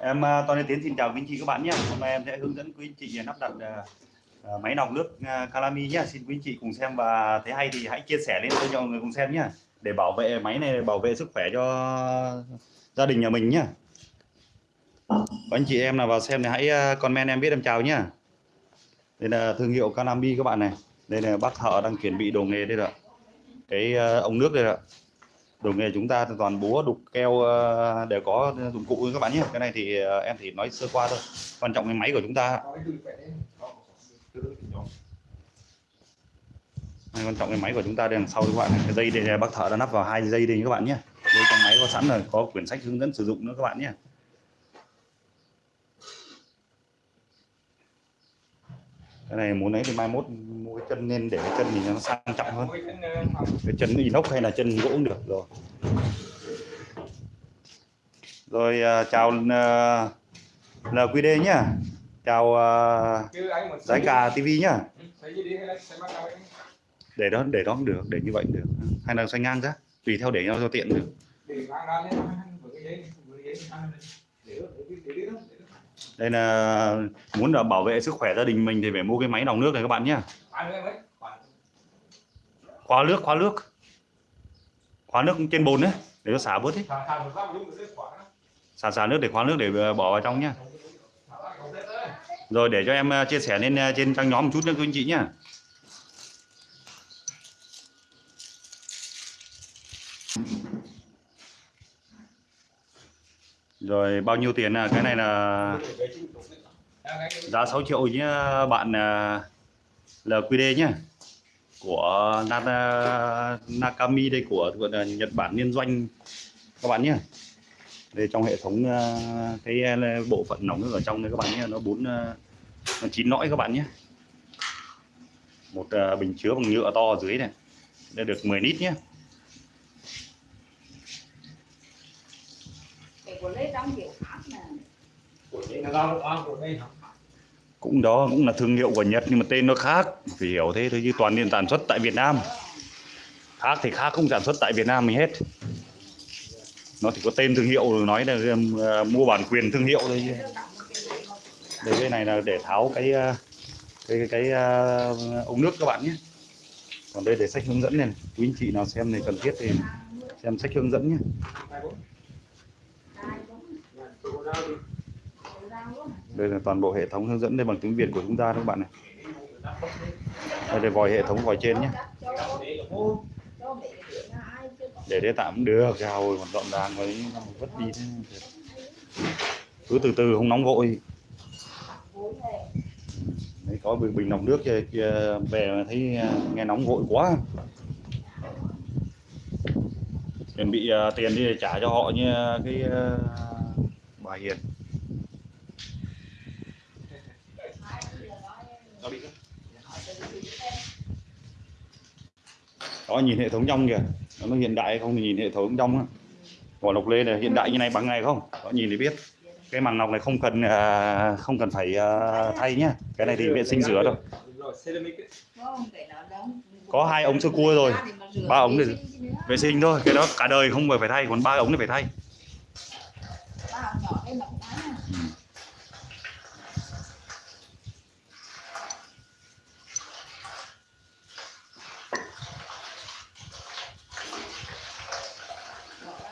Em à, Toàn Tiến xin chào quý anh chị các bạn nhé. Hôm nay em sẽ hướng dẫn quý anh chị lắp đặt à, à, máy lọc nước à, Calami nhé. Xin quý anh chị cùng xem và thấy hay thì hãy chia sẻ lên cho mọi người cùng xem nhé. Để bảo vệ máy này bảo vệ sức khỏe cho gia đình nhà mình nhé. anh chị em nào vào xem thì hãy comment em biết em chào nhé. Đây là thương hiệu Calami các bạn này. Đây là bác thợ đang chuẩn bị đồ nghề đây rồi. Cái ống nước đây rồi đồ nghề chúng ta toàn búa đục keo để đều có dụng cụ các bạn nhé. Cái này thì ờ, em thì nói sơ qua thôi. Quan trọng cái máy của chúng ta. Này, quan trọng cái máy của chúng ta đây đằng sau các bạn cái dây đây bác thợ đã nắp vào hai dây đây các bạn nhé. Dây trong máy có sẵn rồi có quyển sách hướng dẫn sử dụng nữa các bạn nhé. Cái này muốn lấy thì mai mốt chân nên để cái chân mình nó sang trọng hơn. Cái chân inox hay là chân gỗ cũng được rồi. Rồi uh, chào à, uh, LQD nhá. Chào à, uh, Giải Cà TV nhá. Để đó để đó cũng được để như vậy cũng được. Hay là xoay ngang ra tùy theo để nhau cho tiện được đây là muốn là bảo vệ sức khỏe gia đình mình thì phải mua cái máy đòng nước này các bạn nhé khóa nước khóa nước khóa nước. Trên bồn đấy để nó xả bớt đi. Xả xả nước để khóa nước để bỏ vào trong nhá. Rồi để cho em ờ, chia sẻ lên ờ, trên trang nhóm một chút nữa quý anh chị nhá rồi, bao nhiêu tiền à? Cái này là giá 6 triệu nhé, bạn à, LQD nhé, của Nakami đây, của Nhật Bản liên doanh, các bạn nhé. Đây, trong hệ thống à, cái à, bộ phận nóng ở trong đây, các bạn nhé, nó bốn nó chín lõi các bạn nhé. Một bình chứa bằng nhựa to ở dưới này, đây được 10 lít nhé. Cũng đó cũng là thương hiệu của Nhật nhưng mà tên nó khác. Phải hiểu thế thôi chứ toàn nên sản xuất tại Việt Nam. Khác thì khác không sản xuất tại Việt Nam mình hết. Nó chỉ có tên thương hiệu rồi nói là um, uh, mua bản quyền thương hiệu thôi đây cái này là để tháo cái cái cái, cái uh, ống nước các bạn nhé. Còn đây để sách hướng dẫn này. Quý anh chị nào xem này cần thiết thì xem sách hướng dẫn nhé đây là toàn bộ hệ thống hướng dẫn đây bằng tiếng Việt của chúng ta các bạn này? Đây là vòi hệ thống vòi trên nhé. Để đây tạm được chào còn dọn đàng với vất đi cứ từ từ không nóng vội. Đấy có bình bình lọc nước kia, kia về thấy à, nghe nóng vội quá. Chuẩn bị uh, tiền đi để trả cho họ như cái uh, bà Hiền. Đó nhìn hệ thống trong kìa. Nó hiện đại không nhìn hệ thống trong vỏ lọc lê này hiện đại như này bằng này không? Đó nhìn thì biết. Cái màng lọc này không cần à, không cần phải à, thay nhá. Cái này thì vệ sinh rửa thôi. Có hai ống sơ cua rồi. Ba ống để vệ sinh thôi. Cái đó cả đời không phải thay còn ba ống này phải thay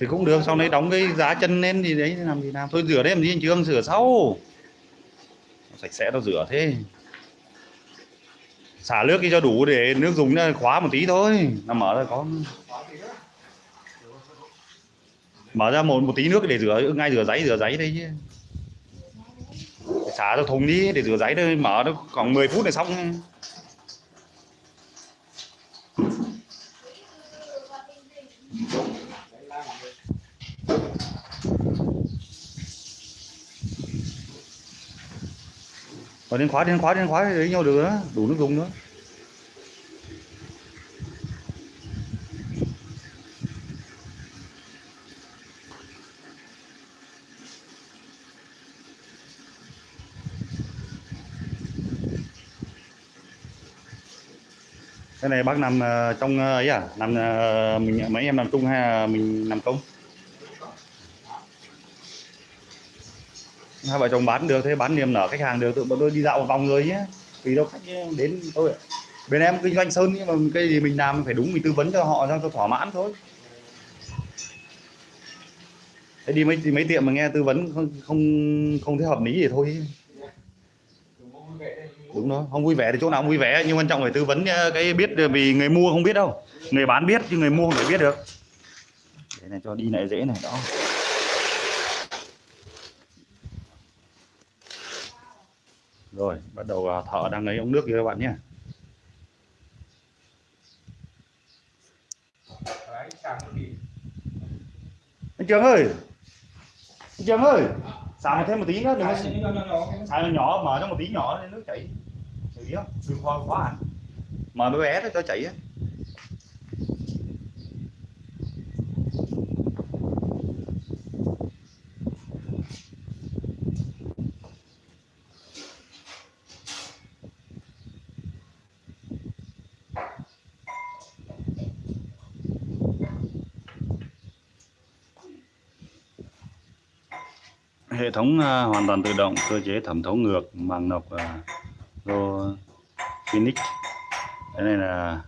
thì cũng được, sau đấy đóng cái giá chân lên thì đấy, làm gì làm. Thôi rửa đấy, làm gì anh trương rửa sau. Sạch sẽ, nó rửa thế. Xả nước đi cho đủ để nước dùng nó khóa một tí thôi. Nó mở ra có. Mở ra một một tí nước để rửa, ngay rửa giấy rửa giấy đấy chứ. Xả ra thùng đi, để rửa giấy thôi, mở nó khoảng 10 phút là xong. Rồi đến khóa đến khóa đến khóa, lấy nhau được đó, đủ nước dùng nữa. Cái này bác nằm ờ, trong ờ, ấy à? Nằm mình, mấy em nằm chung hay là mình nằm công? Hai vợ chồng bán được thế bán niềm nở khách hàng được tự bọn tôi đi dạo một vòng rồi nhé. Vì đâu khách đến tôi bên em kinh doanh sơn nhưng mà cái gì mình làm phải đúng mình tư vấn cho họ cho, cho thỏa mãn thôi. Thế đi mấy đi mấy tiệm mà nghe tư vấn không không không thấy hợp lý thì thôi. Đúng đó không vui vẻ thì chỗ nào cũng vui vẻ nhưng quan trọng phải tư vấn ờ, cái biết vì người mua không biết đâu. Người bán biết chứ người mua không thể biết được. Để này cho đi lại dễ này đó. Rồi, bắt đầu thợ đang lấy ống nước kia các bạn nhé. Anh trường ơi! Anh trường ơi! Xào thêm một tí nữa, đừng có xài nó nhỏ xào nhỏ, mở nó một tí nhỏ để nước chảy. Xử không? Đừng quá quá hẳn mở bé bé thôi, cho chảy á. Hệ thống à, hoàn toàn tự động cơ chế thẩm thấu ngược màng nọc à, lô Phoenix. Cái này là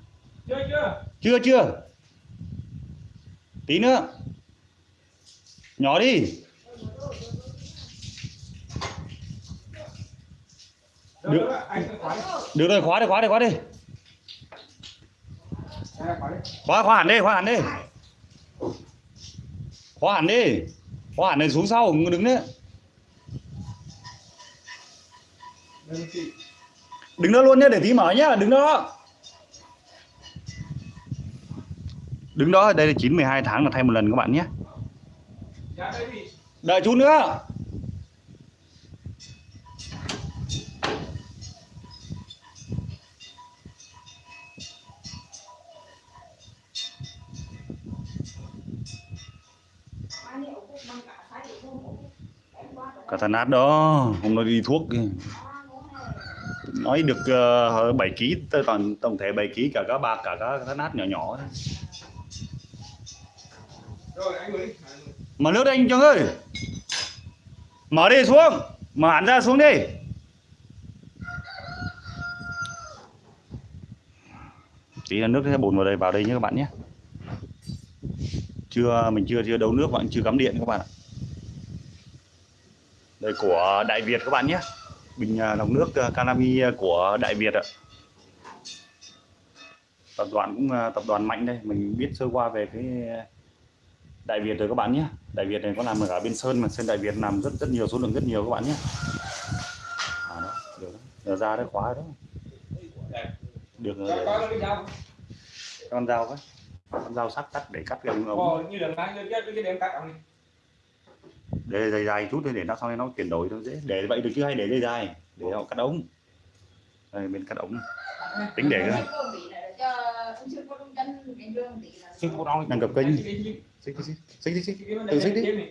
chưa chưa. Chưa chưa. Tí nữa. Nhỏ đi. Được. được rồi khóa đi khóa đi khóa đi. Khóa đi. khóa hẳn đi khóa hẳn đi. Khóa hẳn đi. Khóa hẳn này xuống sau đứng nữa Đây, chị. Đứng đó luôn nhé để tí mở nhá đứng đó đứng đó đây là 9 12 tháng là thay một lần các bạn nhé đợi chút nữa cả không? Thằng nát đó hôm nay đi thuốc kìa. Nói được uh, 7 kg tới toàn tổng thể 7 kg cả các bạc cả các thằng nát nhỏ nhỏ thôi. Rồi, anh mở nước anh cho ơi. Mở đi xuống. Mở hẳn ra xuống đi. Tí là nước sẽ bồn vào đây vào đây nhé các bạn nhé. Chưa mình chưa chưa đấu nước bạn chưa cắm điện các bạn ạ. Đây của Đại Việt các bạn nhé bình à, lọc nước à, Canami à, của Đại Việt ạ tập đoàn cũng à, tập đoàn mạnh đây mình biết sơ qua về cái Đại Việt rồi các bạn nhé Đại Việt này có làm ở cả bên Sơn mà Sơn Đại Việt làm rất rất nhiều số lượng rất nhiều các bạn nhé à, đó, được đó. Ra đấy khóa đó được rồi dao. con dao con dao sắc cắt để cắt gần ống như là cái cái- cái đem cắt ông để dây dài chút thôi để nó sau này nó chuyển đổi nó dễ. Để vậy được chứ hay để dây dài? Để họ cắt ống. Đây bên cắt ống. Tính để ông. Đang cập kênh. Xích đi, xích. Đi. xích xích xích xích. Đi, đi.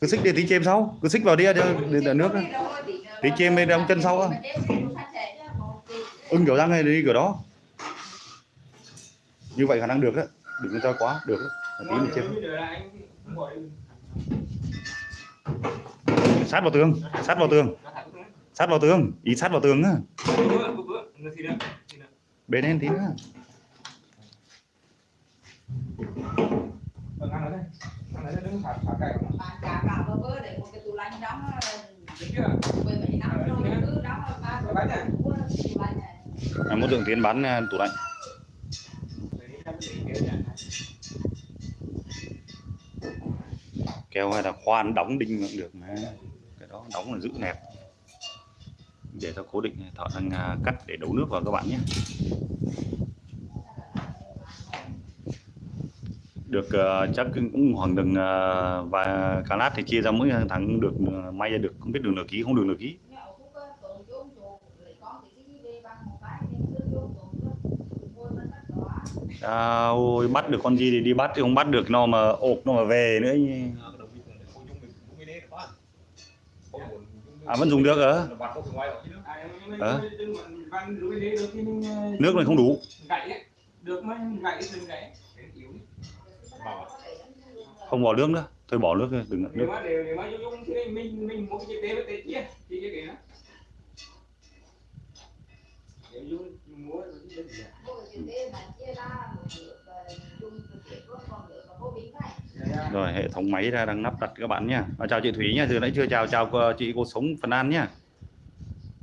cứ xích để tí chêm sau. Cứ xích vào đi để, để, để nước Tí chêm bên đóng chân sau á. ưng kiểu răng này đi kiểu đó. Như vậy khả năng được đó đừng cho quá được tí mình chêm sát vào tường sát vào tường sát vào tường ý sát vào tường á. Bên em tí nữa. À, muốn tượng tiến bán à, tủ lạnh. Kéo hay là khoan đóng đinh cũng được mà đóng là giữ nẹp. Để cho cố định thợ đang à, cắt để đấu nước vào các bạn nhé. Được uh, chắc cũng khoảng đường à, uh, và cá lát thì chia ra mỗi thằng được uh, may ra được. Không biết đường nửa ký không đường nửa ký. À, ôi bắt được con gì thì đi bắt chứ không bắt được nó mà ộp nó mà về nữa à vẫn dùng được ở à. nước này không đủ. Không bỏ nước nữa. Thôi bỏ nước đi, đừng nước. Rồi, hệ thống máy ra đang lắp đặt các bạn nhé và chào chị Thúy nhé từ nãy chưa chào chào chị cô sống Phần An nhé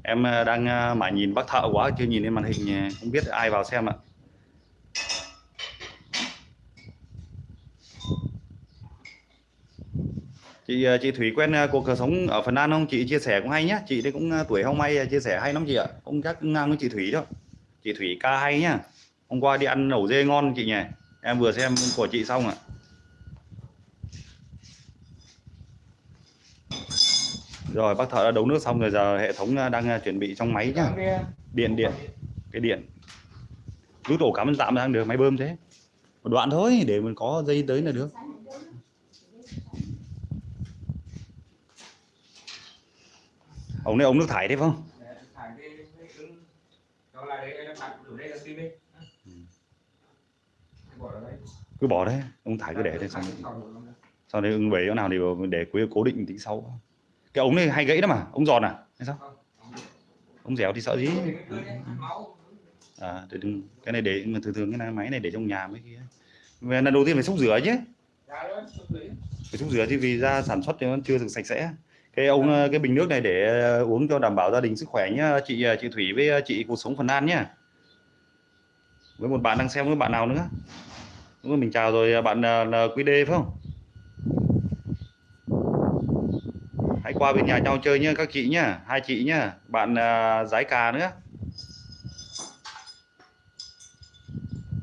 em ờ, đang ờ, mãi nhìn bác thợ quá, chưa nhìn lên màn hình ờ, không biết ai vào xem ạ. Chị chị thủy quen cuộc cờ sống ở Phần An không? Chị chia sẻ cũng hay nhé chị đây cũng tuổi không may chia sẻ hay lắm chị ạ. Không chắc ngang với chị thủy đâu. Chị thủy ca hay nhá. Hôm qua đi ăn nấu dê ngon chị nhỉ. Em vừa xem của chị xong ạ. Rồi bác thợ đã đấu nước xong rồi giờ hệ thống ờ, đang ờ, chuẩn bị trong máy nhá. Điện điện cái điện. Rút ổ cắm tạm sang được máy bơm thế. Một đoạn thôi để mình có dây tới là được. Ống này ống nước thải đấy không? Đây cứ bỏ đấy ống thải cứ để đây xong sau đấy ưng bể chỗ nào thì để cố định tính sau cái ống này hay gãy đó mà ống giòn à? Hay sao? Ống dẻo thì sợ gì? À để đừng cái này để mà thường thường cái này, máy này để trong nhà mấy kia. Về lần đầu tiên phải xúc rửa chứ. Phải xúc rửa chứ vì ra sản xuất thì nó chưa được sạch sẽ. Cái ông ờ, cái bình nước này để ờ, uống cho đảm bảo gia đình sức khỏe nhá. Chị ờ, chị Thủy với chị cuộc sống Phần An nhá. Với một bạn đang xem với bạn nào nữa? Đúng rồi mình chào rồi bạn ờ, là QD phải không hãy qua bên nhà nhau chơi nhá các chị nhá hai chị nhá bạn uh, giái cà nữa.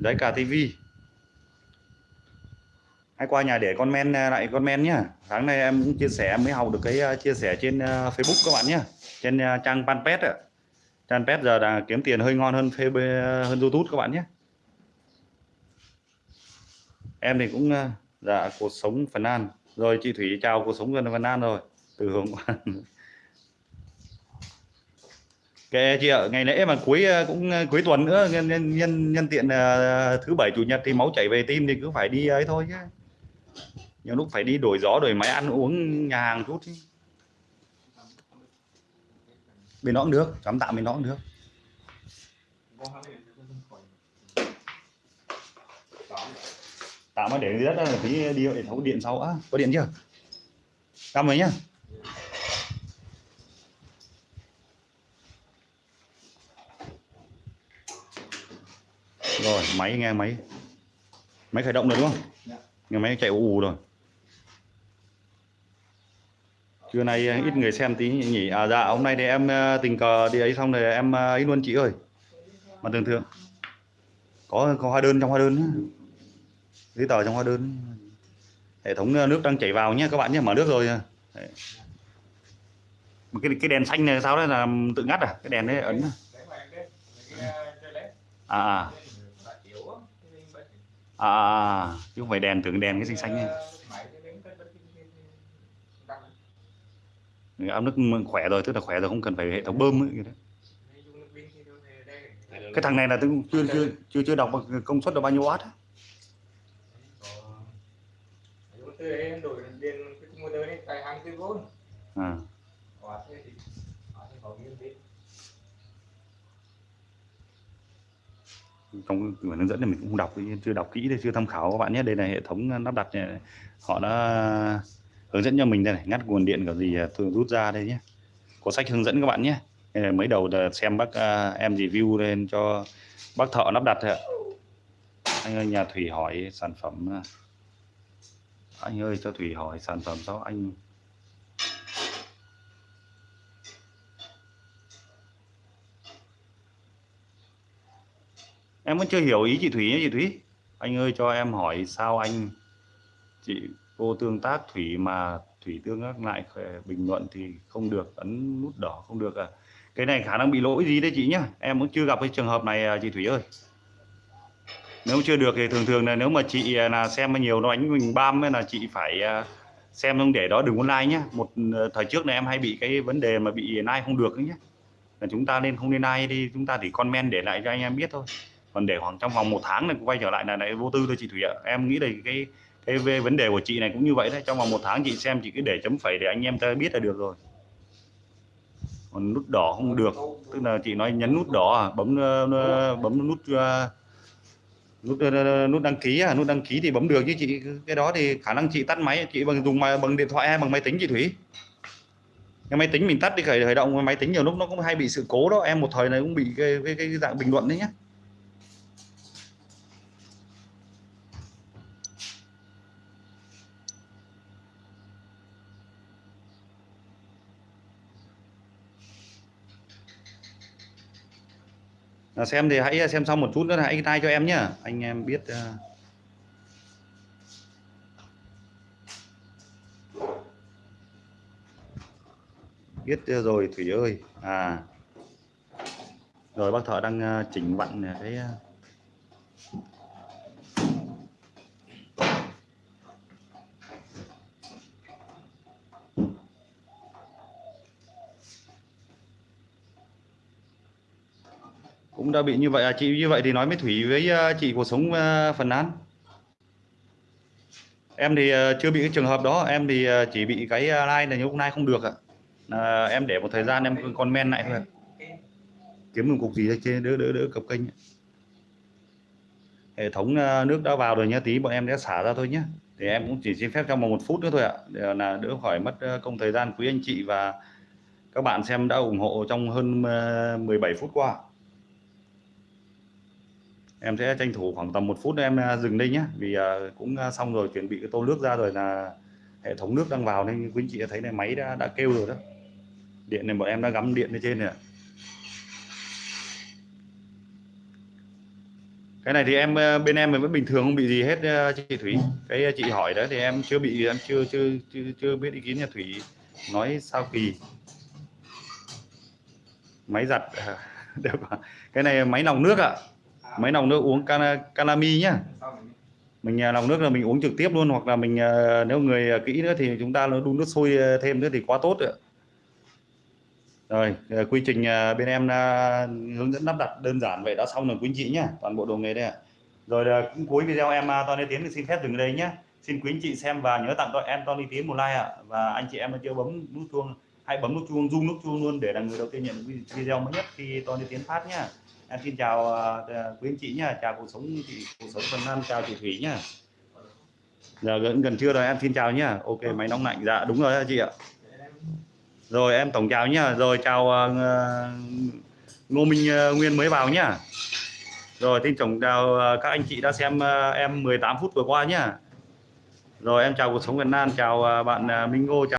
Giái cà TV hãy qua nhà để con men à, lại con men nhá. Tháng này em cũng chia sẻ em mới học được cái à, chia sẻ trên Facebook các bạn nhá. Trên trang panpet ạ. Trang pet giờ là kiếm tiền hơi ngon hơn Facebook hơn YouTube các bạn nhé em thì cũng dạ cuộc sống Phần An. Rồi chị Thủy chào cuộc sống gần Phần An rồi từ hôm qua. Kệ chị ạ ngày lễ mà cuối ờ, cũng ờ, cuối tuần nữa nhân nhân nhân, nhân tiện ờ, thứ bảy chủ nhật thì máu chảy về tim thì cứ phải đi ấy thôi chứ. Nhiều lúc phải đi đổi gió đổi máy ăn uống nhà hàng chút chứ. bên nó cũng được chấm tạm bên nó cũng được. Tạm mà để dưới đất là tí đi hệ thống điện sau á. Có điện chưa? Tạm rồi nhá rồi máy nghe máy. Máy khởi động rồi đúng không? Dạ. nghe máy chạy ù ù rồi. Trưa nay ờ, ít người xem tí nhỉ. À dạ hôm nay thì em ờ, tình cờ đi ấy xong rồi em ờ, ấy luôn chị ơi. Mà thường thường có có hóa đơn trong hóa đơn giấy tờ trong hóa đơn. Hệ thống ờ, nước đang chảy vào nhé các bạn nhé mở nước rồi Đấy. Mà cái cái đèn xanh này sao đấy là tự ngắt à cái đèn đấy ấn à à à, chứ không phải đèn tưởng đèn cái xanh xanh này áo nước khỏe rồi tức là khỏe rồi không cần phải hệ thống bơm ấy. cái đấy. cái thằng này là tôi chưa chưa chưa chưa đọc công suất là bao nhiêu watt á. đổi điện cái motor này cài 24V à Quả thế thì quả sẽ có nguyên tí trong quyển hướng dẫn thì mình cũng đọc, chưa đọc kỹ đây, chưa tham khảo các bạn nhé. Đây là hệ thống lắp đặt này. họ đã hướng dẫn cho mình đây này. Ngắt nguồn điện cái gì à, tôi rút ra đây nhé. Có sách hướng dẫn các bạn nhé. Mới đầu là xem bác à, em review lên cho bác thợ lắp đặt thôi ạ. Anh ơi, nhà thủy hỏi sản phẩm à, anh ơi, cho thủy hỏi sản phẩm sao anh em vẫn chưa hiểu ý chị Thủy nhé, chị Thủy anh ơi, cho em hỏi sao anh, chị cô tương tác Thủy mà Thủy tương tác lại bình luận thì không được, ấn nút đỏ không được à? Cái này khả năng bị lỗi gì đấy chị nhá. Em cũng chưa gặp cái trường hợp này à, chị Thủy ơi. Nếu chưa được thì thường thường là nếu mà chị là xem nhiều nó đánh mình bam là chị phải à, xem không để đó đừng có like nhé một ờ, thời trước này em hay bị cái vấn đề mà bị like không được ấy nhé là chúng ta nên không nên like đi, chúng ta chỉ comment để lại cho anh em biết thôi còn để khoảng trong vòng một tháng này quay trở lại là lại vô tư thôi chị Thủy ạ. Em nghĩ đây cái cái về vấn đề của chị này cũng như vậy đấy. Trong vòng một tháng chị xem chị cứ để chấm phẩy để anh em ta biết là được rồi. Còn nút đỏ không được. Tức là chị nói nhấn nút đỏ à bấm ờ, ờ, bấm nút ờ, nút nút đăng ký à nút đăng ký thì bấm được chứ chị. Cái đó thì khả năng chị tắt máy. Chị bằng dùng mà bằng điện thoại hay bằng máy tính chị Thủy? Cái máy tính mình tắt đi khởi khởi động máy tính nhiều lúc nó cũng hay bị sự cố đó. Em một thời này cũng bị cái, cái, cái dạng bình luận đấy nhé À, xem thì hãy xem xong một chút nữa hãy like cho em nhé anh em biết ờ, biết ờ, rồi Thủy ơi. À. Rồi bác thợ đang ờ, chỉnh vặn cái đã bị như vậy à? Chị như vậy thì nói với Thủy với ờ, chị cuộc sống ờ, phần án em thì ờ, chưa bị cái trường hợp đó. Em thì chỉ bị cái like là hôm nay không được ạ. À, em để một thời gian em comment lại thôi. Kiếm một cục gì đây? Trên đỡ đỡ đỡ cập kênh hệ thống nước đã vào rồi nhá. Tí bọn em sẽ xả ra thôi nhé thì em cũng chỉ xin phép trong vòng một phút nữa thôi ạ. Để là đỡ khỏi mất công thời gian quý anh chị và các bạn xem đã ủng hộ trong hơn 17 phút qua em sẽ tranh thủ khoảng tầm một phút em à, dừng đây nhé vì à, cũng à, xong rồi chuẩn bị cái tô nước ra rồi là hệ thống nước đang vào nên quý anh chị thấy này máy đã đã kêu rồi đó. Điện này bọn em đã gắm điện lên trên này cái này thì em bên em vẫn bình thường không bị gì hết chị Thủy. Cái chị hỏi đó thì em chưa bị em chưa chưa chưa, chưa biết ý kiến nhà Thủy nói sao kỳ. Máy giặt được cái này máy lòng nước ạ máy lọc nước uống cana, canami nhá. Mình à, lọc nước là mình uống trực tiếp luôn hoặc là mình à, nếu người à, kỹ nữa thì chúng ta nó đun nước sôi à, thêm nữa thì quá tốt rồi rồi quy trình bên em hướng dẫn lắp đặt đơn giản vậy đã xong rồi quý anh chị nhá toàn bộ đồ nghề đây ạ. Rồi cũng cuối video em Tony Tiến thì xin phép dừng ở đây nhé xin quý anh chị xem và nhớ tặng cho em Tony Tiến một like ạ. Và anh chị em mà chưa bấm nút chuông hãy bấm nút chuông rung nút chuông luôn để là người đầu tiên nhận video mới nhất khi Tony Tiến phát nhá em xin chào uh, quý anh chị nhá. Chào cuộc sống chị cuộc sống phần năm chào chị Thủy nhá. Giờ gần gần trưa rồi em xin chào nhá. Ok máy nóng lạnh. Dạ đúng rồi chị ạ. Rồi em tổng chào nhá. Rồi chào uh, Ngô Minh uh, Nguyên mới vào nhá. Rồi xin tổng chào uh, các anh chị đã xem uh, em 18 phút vừa qua nhá. Rồi em chào cuộc sống Việt Nam chào uh, bạn uh, Minh Ngô. Chào